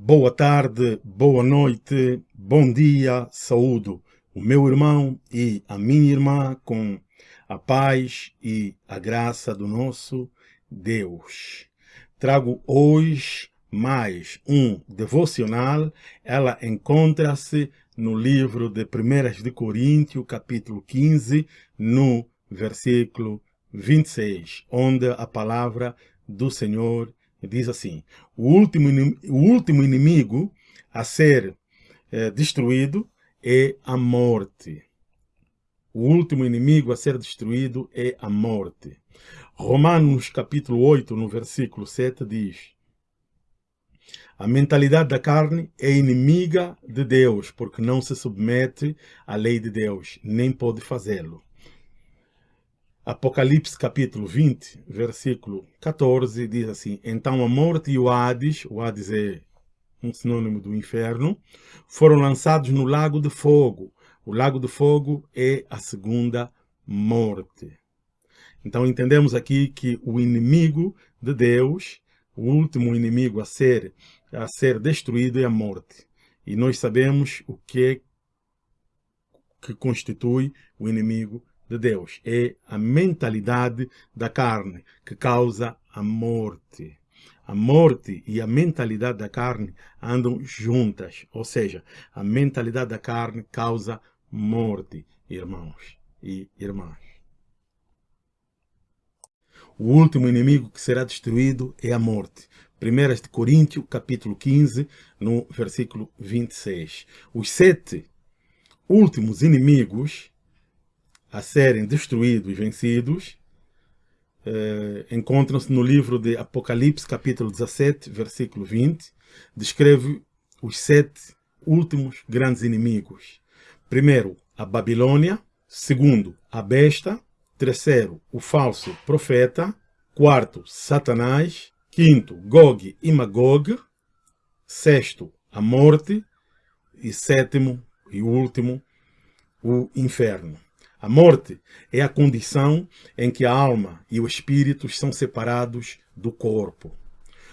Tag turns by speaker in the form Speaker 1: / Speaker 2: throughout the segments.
Speaker 1: Boa tarde, boa noite, bom dia, saúdo o meu irmão e a minha irmã com a paz e a graça do nosso Deus. Trago hoje mais um devocional. Ela encontra-se no livro de 1 de Coríntios, capítulo 15, no versículo 26, onde a palavra do Senhor diz assim, o último, o último inimigo a ser é, destruído é a morte. O último inimigo a ser destruído é a morte. Romanos capítulo 8, no versículo 7 diz, a mentalidade da carne é inimiga de Deus, porque não se submete à lei de Deus, nem pode fazê-lo. Apocalipse capítulo 20, versículo 14, diz assim, Então a morte e o Hades, o Hades é um sinônimo do inferno, foram lançados no lago de fogo. O lago de fogo é a segunda morte. Então entendemos aqui que o inimigo de Deus, o último inimigo a ser, a ser destruído é a morte. E nós sabemos o que, é que constitui o inimigo de Deus. É a mentalidade da carne que causa a morte. A morte e a mentalidade da carne andam juntas, ou seja, a mentalidade da carne causa morte, irmãos e irmãs. O último inimigo que será destruído é a morte. 1 de Coríntios, capítulo 15, no versículo 26. Os sete últimos inimigos a serem destruídos e vencidos eh, encontram-se no livro de Apocalipse, capítulo 17, versículo 20. Descreve os sete últimos grandes inimigos. Primeiro, a Babilônia. Segundo, a besta. Terceiro, o falso profeta. Quarto, Satanás. Quinto, Gog e Magog. Sexto, a morte. E sétimo e último, o inferno. A morte é a condição em que a alma e o espírito são separados do corpo.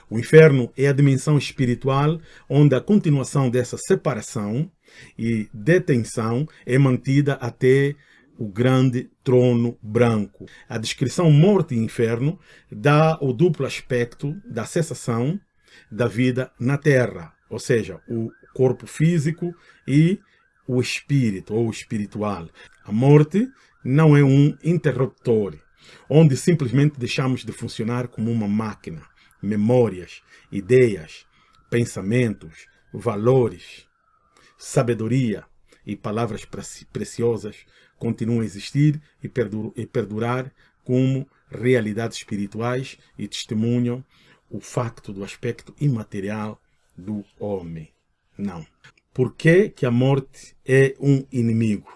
Speaker 1: O inferno é a dimensão espiritual onde a continuação dessa separação e detenção é mantida até o grande trono branco. A descrição morte e inferno dá o duplo aspecto da cessação da vida na terra, ou seja, o corpo físico e o espírito ou espiritual. A morte não é um interruptor, onde simplesmente deixamos de funcionar como uma máquina. Memórias, ideias, pensamentos, valores, sabedoria e palavras preciosas continuam a existir e perdurar como realidades espirituais e testemunham o facto do aspecto imaterial do homem. Não. Por que, que a morte é um inimigo?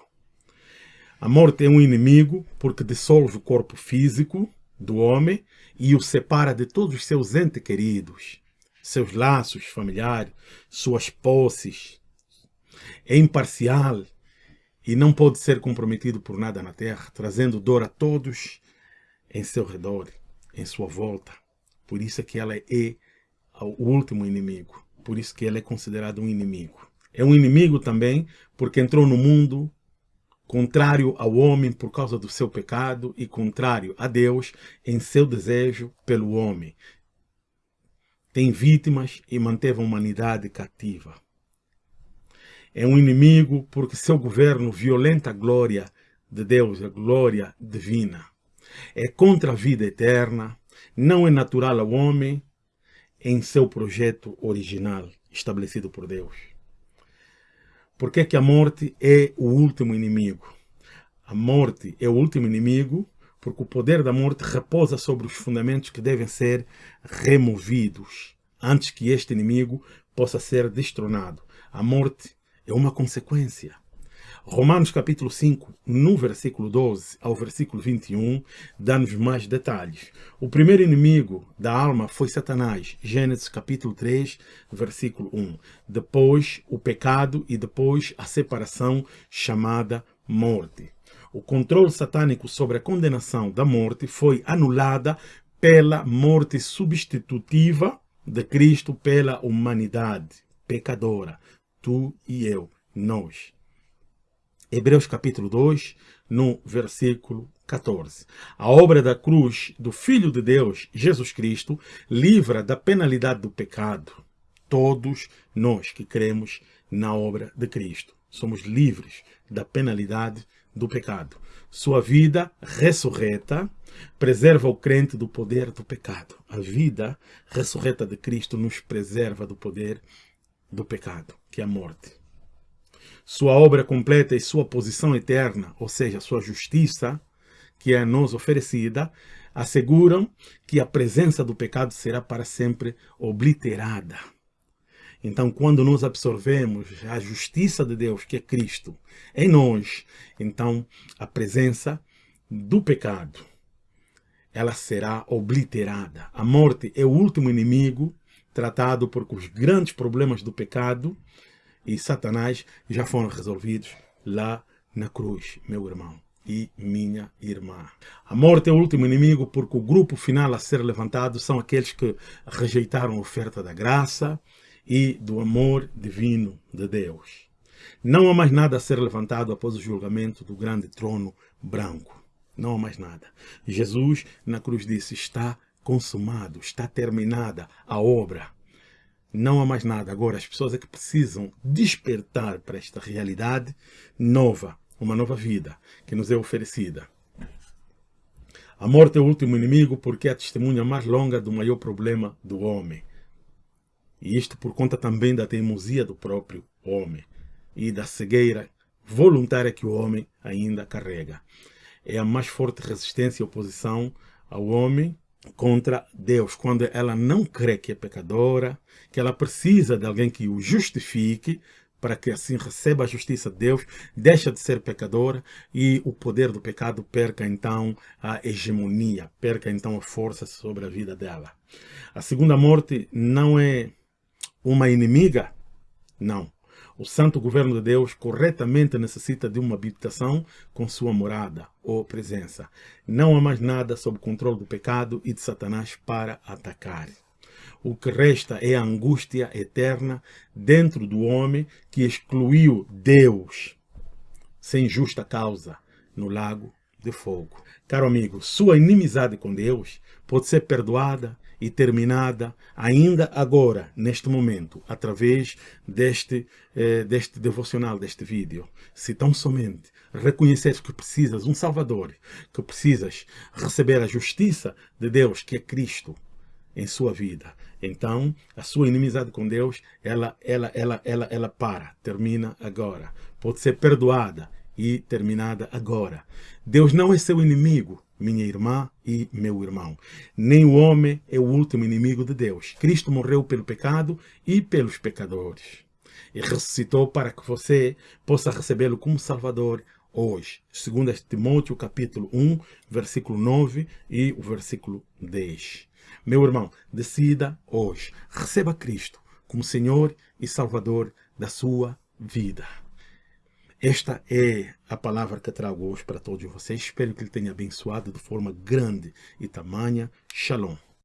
Speaker 1: A morte é um inimigo porque dissolve o corpo físico do homem e o separa de todos os seus entes queridos, seus laços familiares, suas posses. É imparcial e não pode ser comprometido por nada na terra, trazendo dor a todos em seu redor, em sua volta. Por isso é que ela é o último inimigo. Por isso que ela é considerada um inimigo. É um inimigo também porque entrou no mundo contrário ao homem por causa do seu pecado e contrário a Deus em seu desejo pelo homem. Tem vítimas e manteve a humanidade cativa. É um inimigo porque seu governo violenta a glória de Deus, a glória divina. É contra a vida eterna, não é natural ao homem em seu projeto original estabelecido por Deus. Por que, que a morte é o último inimigo? A morte é o último inimigo porque o poder da morte repousa sobre os fundamentos que devem ser removidos antes que este inimigo possa ser destronado. A morte é uma consequência. Romanos capítulo 5, no versículo 12 ao versículo 21, dá-nos mais detalhes. O primeiro inimigo da alma foi Satanás, Gênesis capítulo 3, versículo 1. Depois o pecado e depois a separação chamada morte. O controle satânico sobre a condenação da morte foi anulada pela morte substitutiva de Cristo pela humanidade pecadora, tu e eu, nós. Hebreus capítulo 2, no versículo 14. A obra da cruz do Filho de Deus, Jesus Cristo, livra da penalidade do pecado. Todos nós que cremos na obra de Cristo somos livres da penalidade do pecado. Sua vida ressurreta preserva o crente do poder do pecado. A vida ressurreta de Cristo nos preserva do poder do pecado, que é a morte. Sua obra completa e sua posição eterna, ou seja, sua justiça, que é a nos oferecida, asseguram que a presença do pecado será para sempre obliterada. Então, quando nós absorvemos a justiça de Deus, que é Cristo, em nós, então a presença do pecado, ela será obliterada. A morte é o último inimigo tratado porque os grandes problemas do pecado e Satanás já foram resolvidos lá na cruz, meu irmão e minha irmã. A morte é o último inimigo porque o grupo final a ser levantado são aqueles que rejeitaram a oferta da graça e do amor divino de Deus. Não há mais nada a ser levantado após o julgamento do grande trono branco. Não há mais nada. Jesus na cruz disse, está consumado, está terminada a obra. Não há mais nada. Agora, as pessoas é que precisam despertar para esta realidade nova, uma nova vida que nos é oferecida. A morte é o último inimigo porque é a testemunha mais longa do maior problema do homem. E isto por conta também da teimosia do próprio homem e da cegueira voluntária que o homem ainda carrega. É a mais forte resistência e oposição ao homem contra Deus, quando ela não crê que é pecadora, que ela precisa de alguém que o justifique, para que assim receba a justiça de Deus, deixa de ser pecadora e o poder do pecado perca então a hegemonia, perca então a força sobre a vida dela. A segunda morte não é uma inimiga? Não. O santo governo de Deus corretamente necessita de uma habitação com sua morada ou presença. Não há mais nada sob o controle do pecado e de Satanás para atacar. O que resta é a angústia eterna dentro do homem que excluiu Deus sem justa causa no lago de fogo. Caro amigo, sua inimizade com Deus pode ser perdoada e terminada ainda agora, neste momento, através deste, eh, deste devocional, deste vídeo. Se tão somente reconheceres que precisas um Salvador, que precisas receber a justiça de Deus, que é Cristo, em sua vida. Então, a sua inimizade com Deus, ela, ela, ela, ela, ela para, termina agora. Pode ser perdoada e terminada agora. Deus não é seu inimigo, minha irmã e meu irmão. Nem o homem é o último inimigo de Deus. Cristo morreu pelo pecado e pelos pecadores. E ressuscitou para que você possa recebê-lo como Salvador hoje. Segundo Timóteo capítulo 1, versículo 9 e o versículo 10. Meu irmão, decida hoje. Receba Cristo como Senhor e Salvador da sua vida. Esta é a palavra que trago hoje para todos vocês. Espero que ele tenha abençoado de forma grande e tamanha. Shalom.